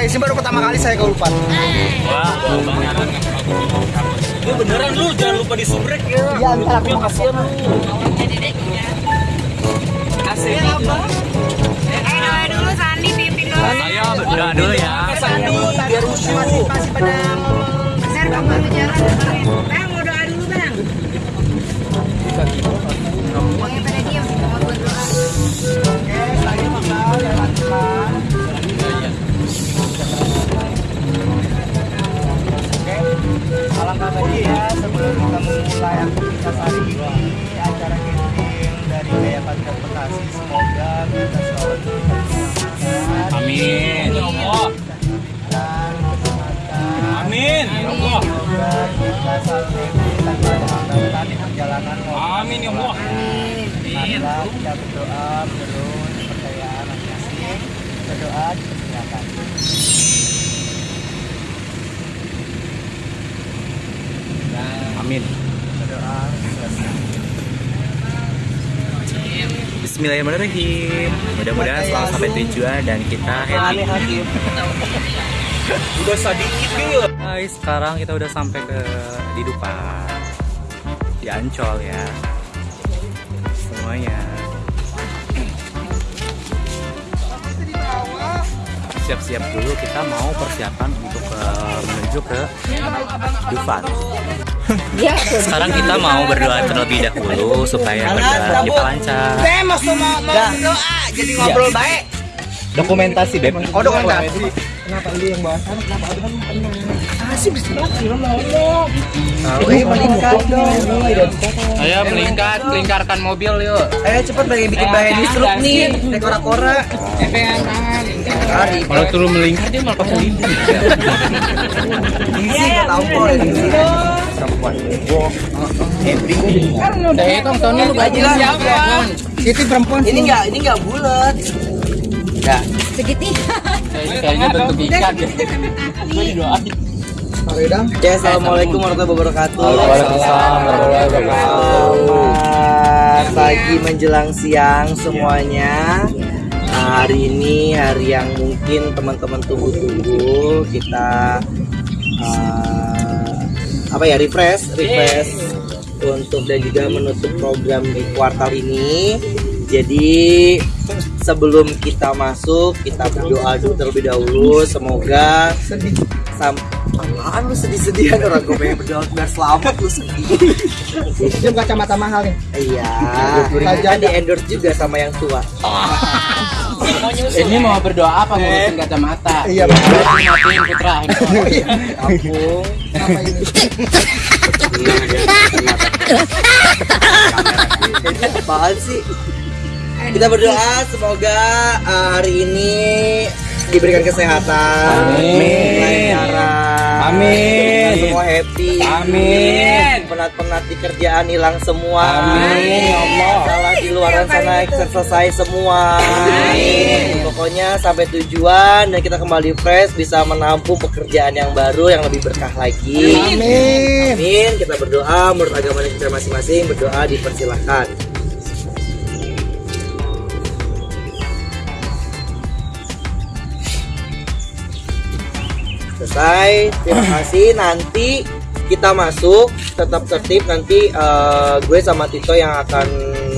guys. Ini baru pertama kali saya ke Dupan. Wah, beneran lu jangan lupa disubrek ya. Iya, ntar aku mau kasih. Amin ya Allah. Marilah kita berdoa menurut kepercayaan masing-masing. Berdoa dipersilakan. Amin. Berdoa selesai. Bismillahirrahmanirrahim. Mudah-mudahan selalu sampai tujuan dan kita happy. Udah sedikit gitu. Guys, sekarang kita udah sampai ke di Dupan. Di Ancol ya. Semuanya. Siap-siap dulu kita mau persiapan untuk eh, menuju ke Dufan. Sekarang kita mau berdoa terlebih dahulu supaya perjalanan kita lancar. Saya mau mau berdoa jadi ngobrol baik. Dokumentasi, Beb. Oh dokumentasi. Kenapa ini yang bahasan? Kenapa ada kan tenang? Ah sih bisa film ngomong. Ini meningkat dong. Ayo melingkar, melingkarkan mobil yuk. Eh cepet bagi bikin bahan distrik nih. Dekora-kora. Hari. Kalau turun melingkar dia malah pakai lidi. Isi tahu kok ini. Perempuan. Kan udah hitung tahunnya lu gaji siapa? Itu perempuan. Ini nggak ini nggak bulat. Ya. Segitiga. Kayaknya bentuk ikan. Ya, assalamualaikum warahmatullahi wabarakatuh. Waalaikumsalam warahmatullahi wabarakatuh. Selamat pagi menjelang siang semuanya. Nah, hari ini hari yang mungkin teman-teman tunggu-tunggu kita uh, apa ya refresh, refresh untuk dan juga menutup program di kuartal ini. Jadi sebelum kita masuk kita berdoa dulu terlebih dahulu. Semoga sam apaan lu sedih-sedihan? Orang gue pengen berdoa biar selamat lu sedih. Itu kacamata mahal nih. iya. Kan di endorse juga sama yang tua. Ini mau berdoa apa ngurusin kacamata? Iya, Matiin putra. kampung Apa ini? apaan sih kita berdoa semoga uh, hari ini diberikan kesehatan Amin. Amin. semua happy Amin. penat-penat di kerjaan hilang semua Amin, ya Allah. salah di luar sana selesai semua Amin. pokoknya sampai tujuan dan kita kembali fresh bisa menampung pekerjaan yang baru yang lebih berkah lagi Amin. Amin. Kita berdoa menurut agama kita masing-masing berdoa dipersilahkan. Selesai. Terima kasih. Nanti kita masuk tetap tertib nanti eh, gue sama Tito yang akan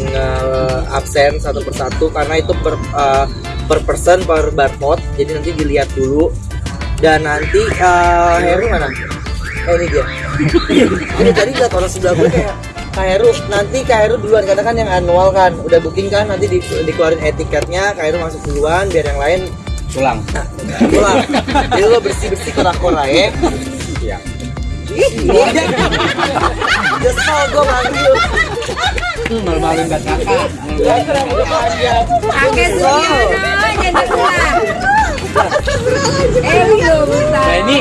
eh, absen satu persatu karena itu per eh, per person per barcode jadi nanti dilihat dulu dan nanti eh, Heru mana? Oh ini dia. Ini tadi lihat orang sebelah gue kayak Kak Heru, nanti Kak Heru duluan karena kan yang annual kan udah booking kan nanti di, dikeluarin etiketnya Kak Heru masuk duluan biar yang lain Pulang. pulang jadi lo bersih bersih kora-kora ya Iya. Gue manggil Malu-maluin buat kakak. Pakai Sugiono jadi gua. Eh belum. Nah, ini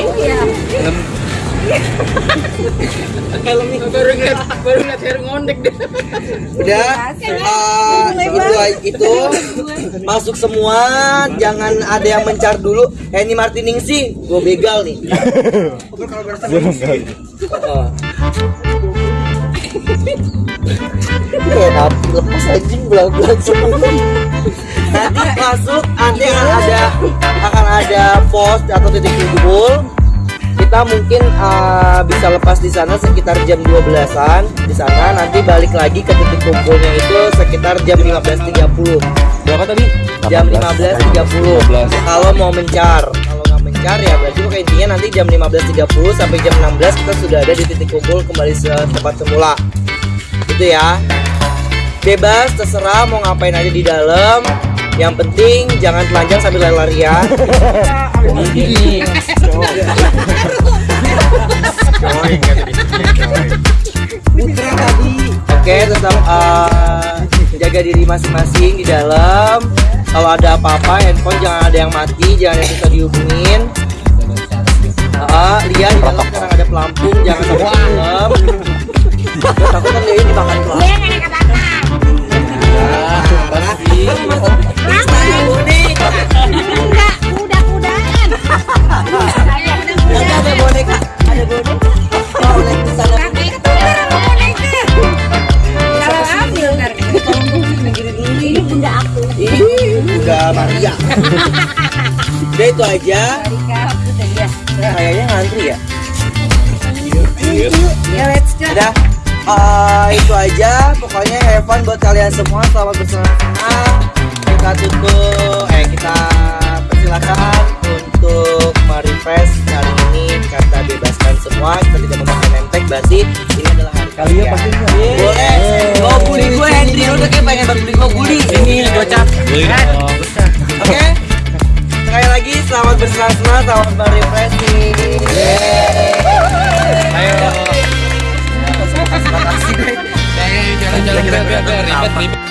ya. baru ngeliat baru ngeliat hair ngondek deh. udah eh, itu itu masuk semua jangan ada yang mencar dulu Henny Martiningsi gue begal nih. Eh, tapi lepas anjing belang-belang semua. Nanti masuk, nanti akan ada akan ada pos atau titik kumpul kita mungkin uh, bisa lepas di sana sekitar jam 12-an di sana. Nanti balik lagi ke titik kumpulnya itu sekitar jam 15.30 Berapa tadi? jam 15.30 kalau mau mencar kalau nggak mencar ya berarti pokoknya intinya nanti jam 15.30 sampai jam 16 kita sudah ada di titik kumpul kembali ke tempat semula. Itu ya. Bebas terserah mau ngapain aja di dalam yang penting jangan telanjang sambil lari-larian Oke, tetap uh, jaga diri masing-masing di dalam. Kalau ada apa-apa, handphone jangan ada yang mati, jangan ada yang bisa dihubungin. Uh, lihat di dalam sekarang ada pelampung, jangan sampai itu aja. Kayaknya ngantri ya. Ya let's go. Udah, eh, itu aja. Pokoknya have fun buat kalian semua. Selamat bersenang-senang. Kita tutup, eh kita persilakan untuk merefresh hari ini kata bebaskan semua. Kita tidak memakai nentek. Berarti ini adalah hari kalian. pasti Boleh. Mau bully gue Hendry. Udah kayak pengen banget bully gue bully. Ini gocap. Oke. Sekali lagi selamat bersenang-senang, selamat merefreshing. Ayo. Jalan-jalan ribet ribet.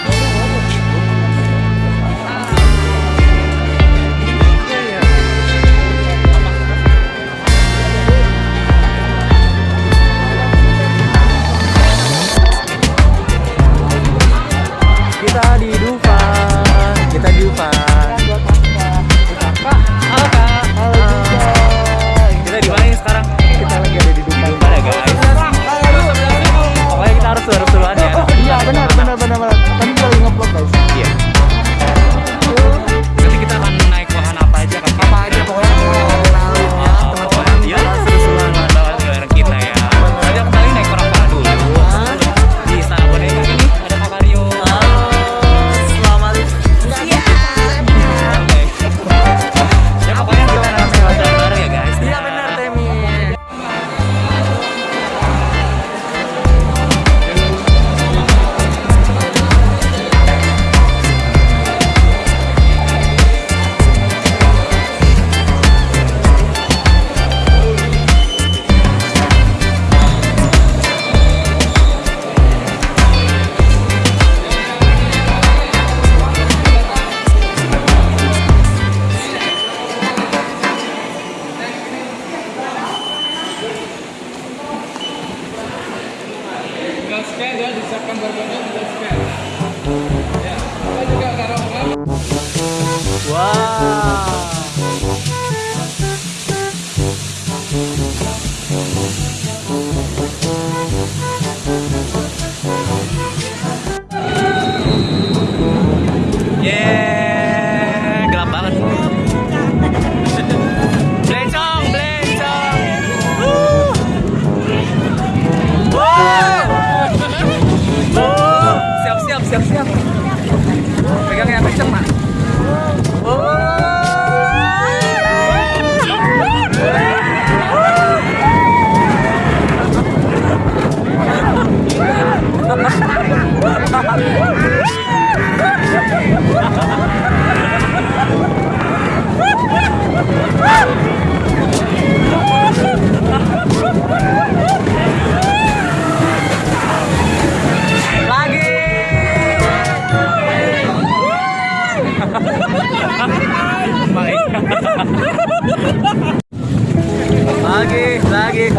Disiapkan tinggal scan.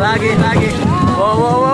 Lagi, lagi, wow, wow, wow.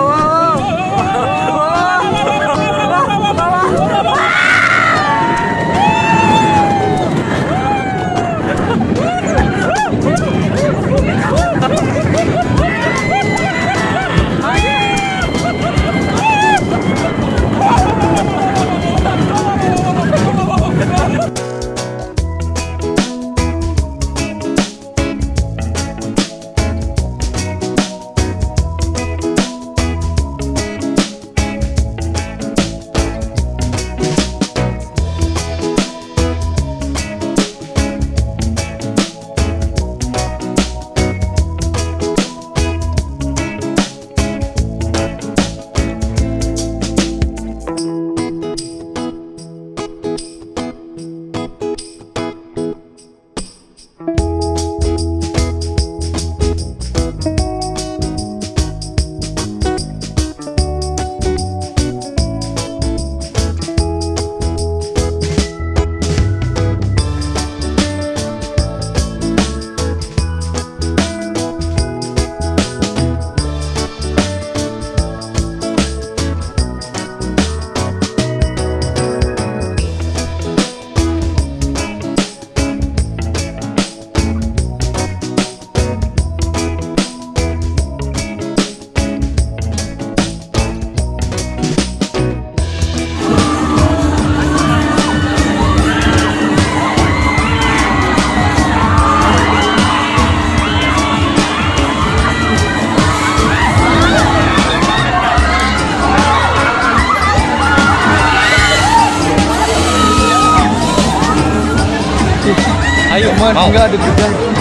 Ayo, Cuman mau. enggak deg-degan.